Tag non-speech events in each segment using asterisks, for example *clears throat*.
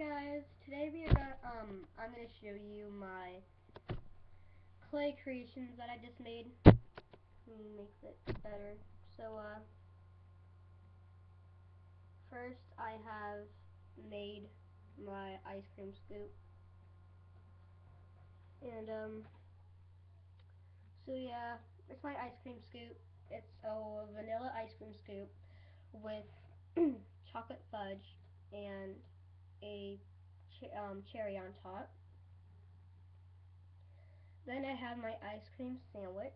guys, today we are gonna, um, I'm gonna show you my clay creations that I just made. Makes it better. So, uh, first I have made my ice cream scoop. And, um, so yeah, it's my ice cream scoop. It's a vanilla ice cream scoop with *clears throat* chocolate fudge and a ch um, cherry on top. Then I have my ice cream sandwich.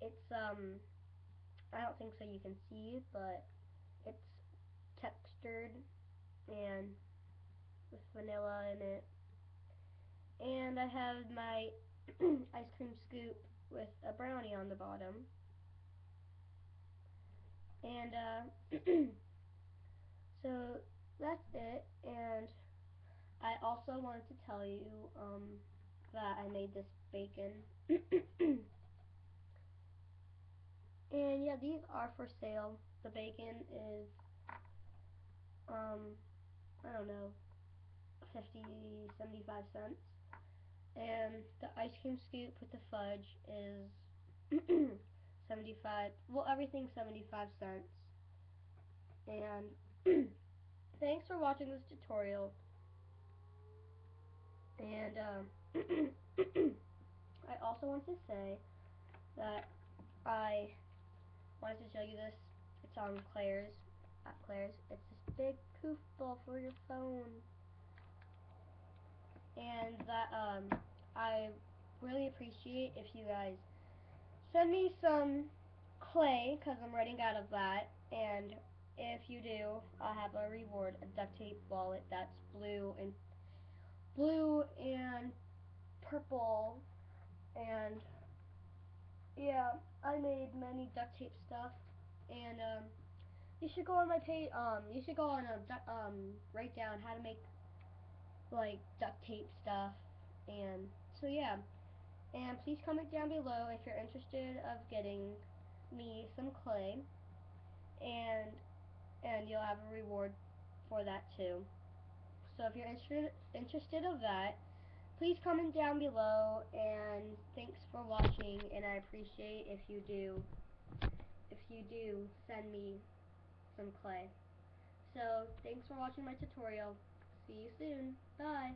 It's, um, I don't think so you can see, but it's textured and with vanilla in it. And I have my *clears throat* ice cream scoop with a brownie on the bottom. And, uh, *clears throat* so that's it. And I also wanted to tell you, um, that I made this bacon. *coughs* and yeah, these are for sale. The bacon is, um, I don't know, 50, 75 cents. And the ice cream scoop with the fudge is *coughs* 75, well everything 75 cents. And thanks for watching this tutorial. And um, *clears throat* I also want to say that I wanted to show you this. It's on Claire's, at Claire's. It's this big poof ball for your phone. And that um, I really appreciate if you guys send me some clay, because I'm running out of that. And if you do, I have a reward, a duct tape wallet that's blue and blue and purple and yeah, I made many duct tape stuff, and um, you should go on my page. Um, you should go on a um write down how to make like duct tape stuff, and so yeah. And please comment down below if you're interested of getting me some clay, and and you'll have a reward for that too. So if you're interested interested of that, please comment down below and thanks for watching and I appreciate if you do if you do send me some clay. So thanks for watching my tutorial. See you soon. Bye.